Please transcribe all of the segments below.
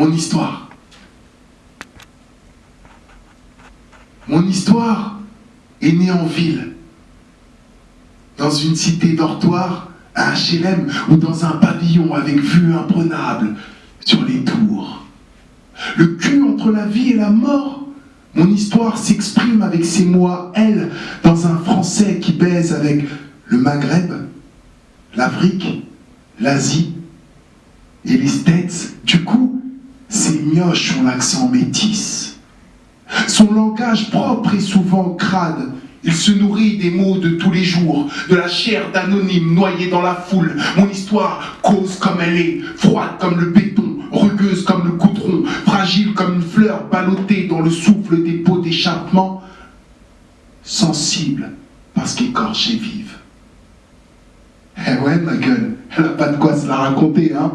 Mon histoire. Mon histoire est née en ville, dans une cité dortoir, à HLM ou dans un pavillon avec vue imprenable sur les tours. Le cul entre la vie et la mort, mon histoire s'exprime avec ces mots elle, dans un français qui baise avec le Maghreb, l'Afrique, l'Asie et les States. Du coup, ces mioches ont l'accent métis. Son langage propre est souvent crade. Il se nourrit des mots de tous les jours, de la chair d'anonyme noyée dans la foule. Mon histoire cause comme elle est, froide comme le béton, rugueuse comme le goudron, fragile comme une fleur ballottée dans le souffle des pots d'échappement, sensible parce qu'écorchée vive. Eh ouais, ma gueule, elle n'a pas de quoi se la raconter, hein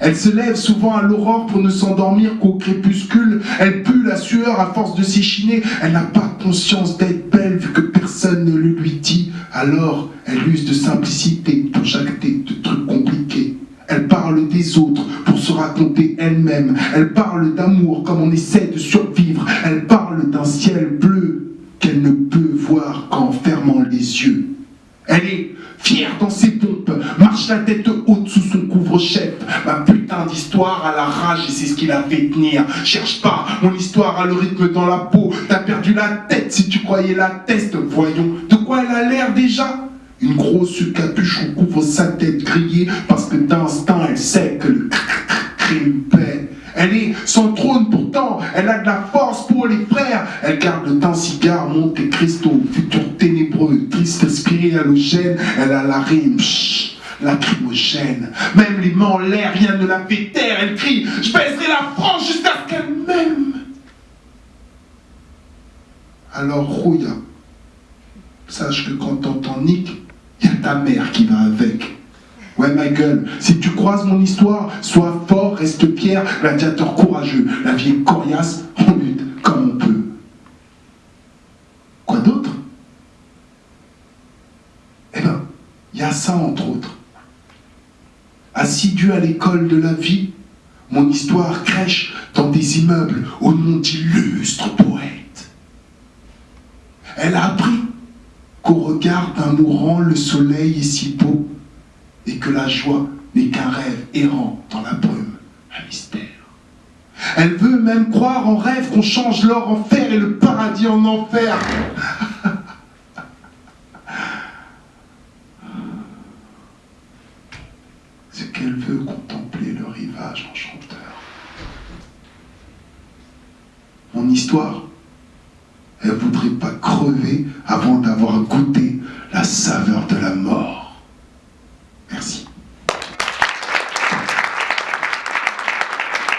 elle se lève souvent à l'aurore pour ne s'endormir qu'au crépuscule. Elle pue la sueur à force de s'échiner. Elle n'a pas conscience d'être belle vu que personne ne le lui dit. Alors, elle use de simplicité pour jacter de trucs compliqués. Elle parle des autres pour se raconter elle-même. Elle parle d'amour comme on essaie de survivre. Elle parle d'un ciel bleu qu'elle ne peut voir qu'en fermant les yeux. Elle est fière dans ses pompes, marche la tête haute sous son Ma putain d'histoire a la rage et c'est ce qui l'a fait tenir. Cherche pas, mon histoire a le rythme dans la peau. T'as perdu la tête si tu croyais la teste. Voyons, de quoi elle a l'air déjà Une grosse capuche couvre sa tête grillée parce que d'instinct elle sait que le crime paie. Elle est sans trône pourtant, elle a de la force pour les frères. Elle garde un cigare, Monte Cristo, futur ténébreux, triste esprit halogène. Elle a la rime, lacrymogène. Même les mains en l'air, rien ne la fait taire. Elle crie, je baiserai la France jusqu'à ce qu'elle m'aime. Alors, Rouya, sache que quand t'entends Nick, il y a ta mère qui va avec. Ouais, ma gueule, si tu croises mon histoire, sois fort, reste pierre, gladiateur courageux. La vie est coriace, on lutte comme on peut. Quoi d'autre? Eh ben, il y a ça entre autres. Assidu à l'école de la vie, mon histoire crèche dans des immeubles au nom d'illustres poètes. Elle a appris qu'au regard d'un mourant, le soleil est si beau et que la joie n'est qu'un rêve errant dans la brume, un mystère. Elle veut même croire en rêve qu'on change l'or en fer et le paradis en enfer. Qu'elle veut contempler le rivage enchanteur. Mon histoire, elle voudrait pas crever avant d'avoir goûté la saveur de la mort.